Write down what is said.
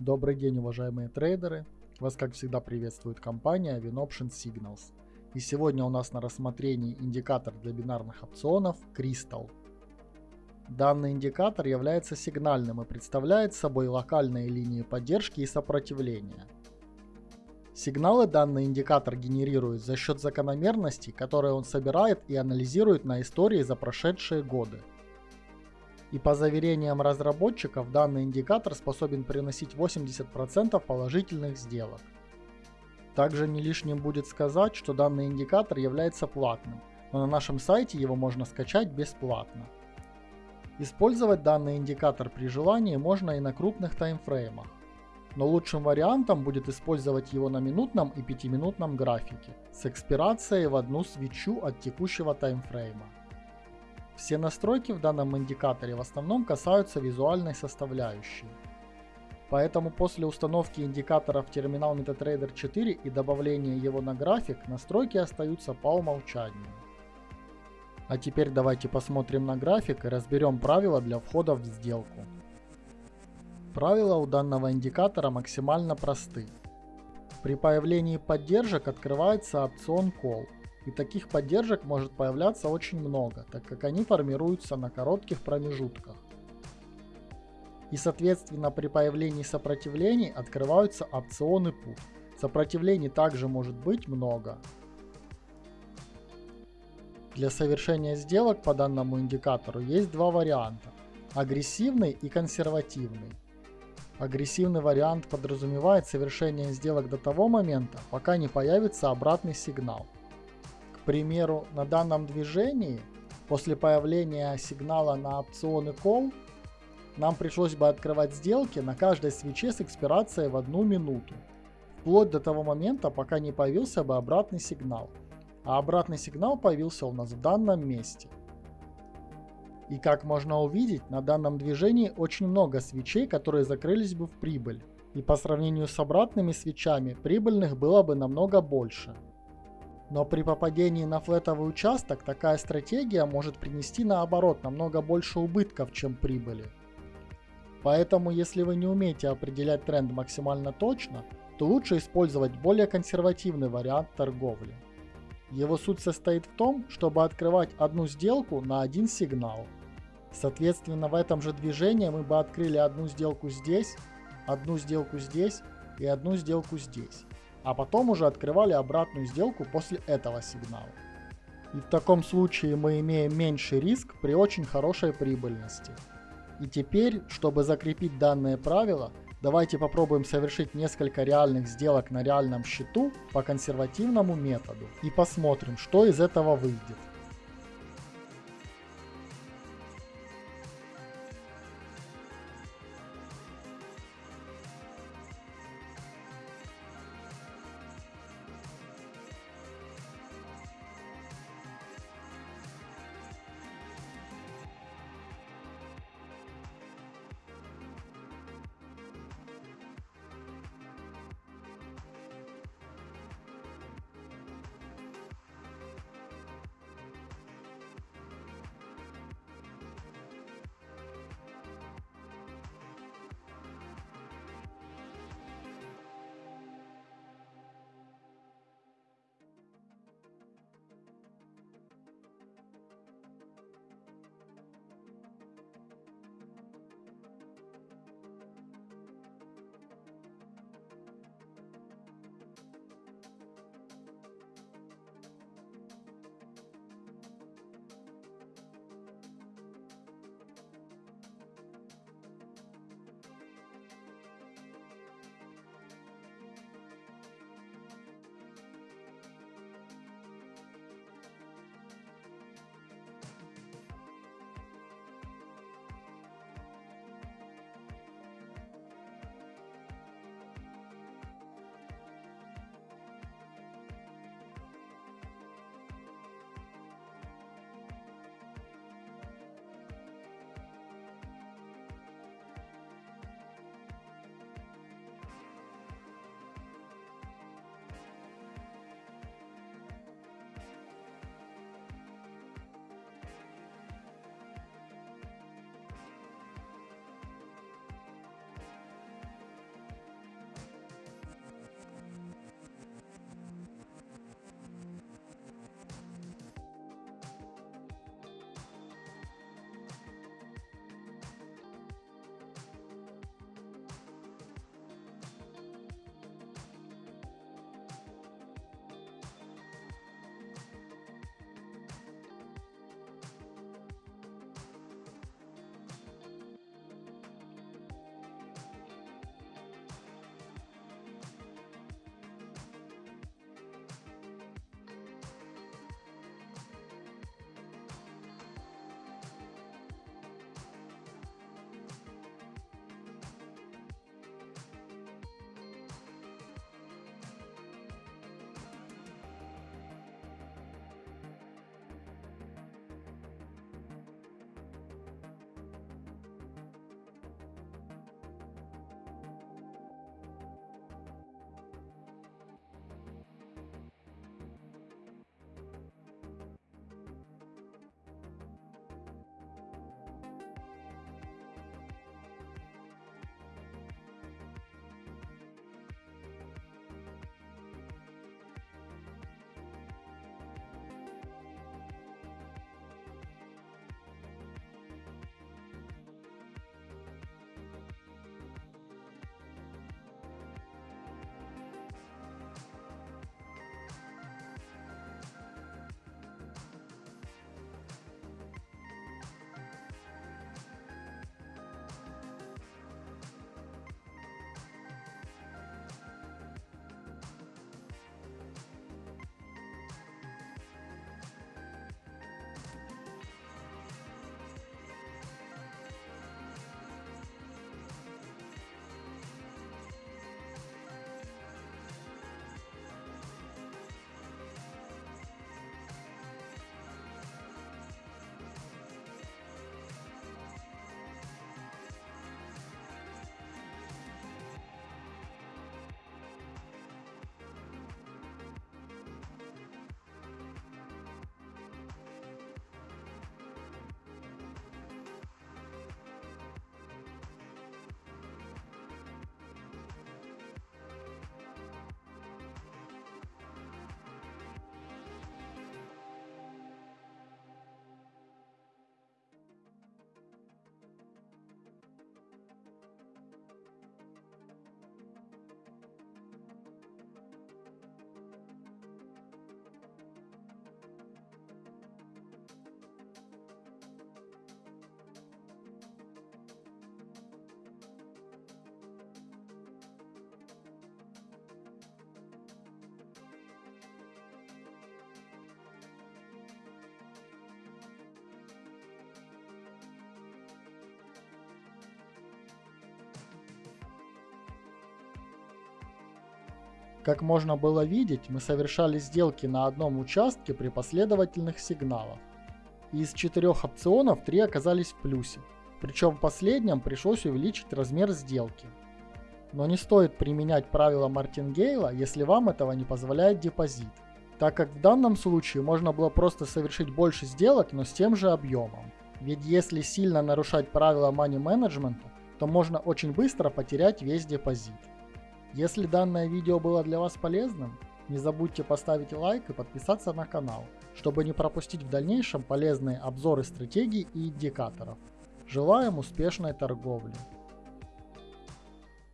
Добрый день, уважаемые трейдеры! Вас, как всегда, приветствует компания WinOption Signals. И сегодня у нас на рассмотрении индикатор для бинарных опционов Crystal. Данный индикатор является сигнальным и представляет собой локальные линии поддержки и сопротивления. Сигналы данный индикатор генерирует за счет закономерностей, которые он собирает и анализирует на истории за прошедшие годы. И по заверениям разработчиков, данный индикатор способен приносить 80% положительных сделок. Также не лишним будет сказать, что данный индикатор является платным, но на нашем сайте его можно скачать бесплатно. Использовать данный индикатор при желании можно и на крупных таймфреймах. Но лучшим вариантом будет использовать его на минутном и пятиминутном графике с экспирацией в одну свечу от текущего таймфрейма. Все настройки в данном индикаторе в основном касаются визуальной составляющей. Поэтому после установки индикатора в терминал MetaTrader 4 и добавления его на график, настройки остаются по умолчанию. А теперь давайте посмотрим на график и разберем правила для входа в сделку. Правила у данного индикатора максимально просты. При появлении поддержек открывается опцион Call – и таких поддержек может появляться очень много, так как они формируются на коротких промежутках. И соответственно при появлении сопротивлений открываются опционы PUT. Сопротивлений также может быть много. Для совершения сделок по данному индикатору есть два варианта. Агрессивный и консервативный. Агрессивный вариант подразумевает совершение сделок до того момента, пока не появится обратный сигнал – примеру, на данном движении, после появления сигнала на опционы call, нам пришлось бы открывать сделки на каждой свече с экспирацией в одну минуту, вплоть до того момента, пока не появился бы обратный сигнал. А обратный сигнал появился у нас в данном месте. И как можно увидеть, на данном движении очень много свечей, которые закрылись бы в прибыль. И по сравнению с обратными свечами, прибыльных было бы намного больше. Но при попадении на флетовый участок такая стратегия может принести наоборот намного больше убытков, чем прибыли. Поэтому если вы не умеете определять тренд максимально точно, то лучше использовать более консервативный вариант торговли. Его суть состоит в том, чтобы открывать одну сделку на один сигнал. Соответственно, в этом же движении мы бы открыли одну сделку здесь, одну сделку здесь и одну сделку здесь а потом уже открывали обратную сделку после этого сигнала. И в таком случае мы имеем меньший риск при очень хорошей прибыльности. И теперь, чтобы закрепить данное правило, давайте попробуем совершить несколько реальных сделок на реальном счету по консервативному методу и посмотрим, что из этого выйдет. Как можно было видеть, мы совершали сделки на одном участке при последовательных сигналах. Из четырех опционов три оказались в плюсе, причем в последнем пришлось увеличить размер сделки. Но не стоит применять правила Мартингейла, если вам этого не позволяет депозит, так как в данном случае можно было просто совершить больше сделок, но с тем же объемом. Ведь если сильно нарушать правила money менеджмента, то можно очень быстро потерять весь депозит. Если данное видео было для вас полезным, не забудьте поставить лайк и подписаться на канал, чтобы не пропустить в дальнейшем полезные обзоры стратегий и индикаторов. Желаем успешной торговли!